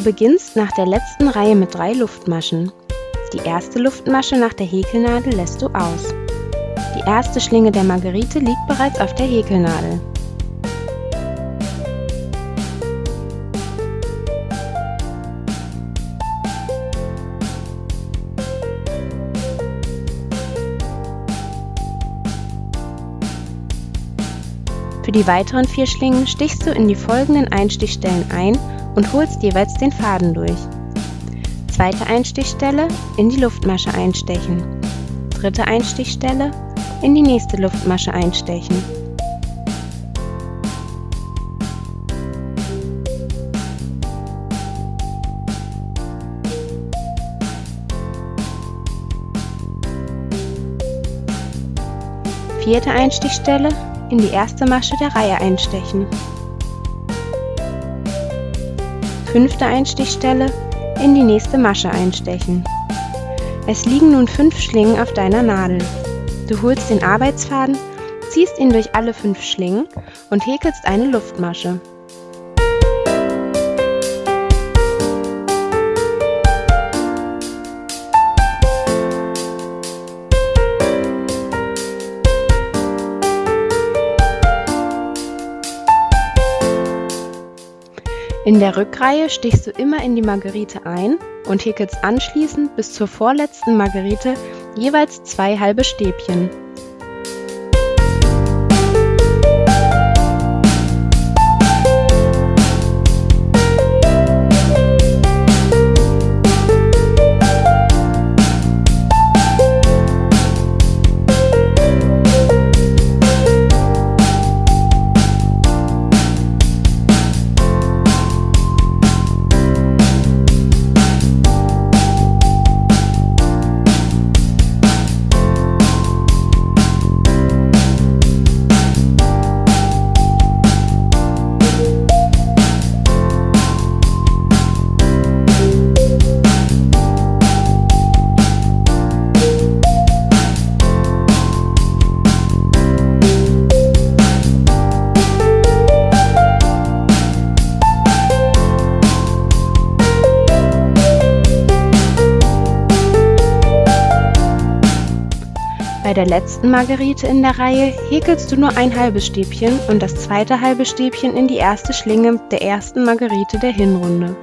Du beginnst nach der letzten Reihe mit drei Luftmaschen. Die erste Luftmasche nach der Häkelnadel lässt du aus. Die erste Schlinge der Margerite liegt bereits auf der Häkelnadel. Für die weiteren vier Schlingen stichst du in die folgenden Einstichstellen ein und holst jeweils den Faden durch. Zweite Einstichstelle in die Luftmasche einstechen. Dritte Einstichstelle in die nächste Luftmasche einstechen. Vierte Einstichstelle in die erste Masche der Reihe einstechen. Fünfte Einstichstelle in die nächste Masche einstechen. Es liegen nun fünf Schlingen auf deiner Nadel. Du holst den Arbeitsfaden, ziehst ihn durch alle fünf Schlingen und häkelst eine Luftmasche. In der Rückreihe stichst du immer in die Margerite ein und häkelst anschließend bis zur vorletzten Margerite jeweils zwei halbe Stäbchen. Bei der letzten Margerite in der Reihe häkelst du nur ein halbes Stäbchen und das zweite halbe Stäbchen in die erste Schlinge der ersten Margerite der Hinrunde.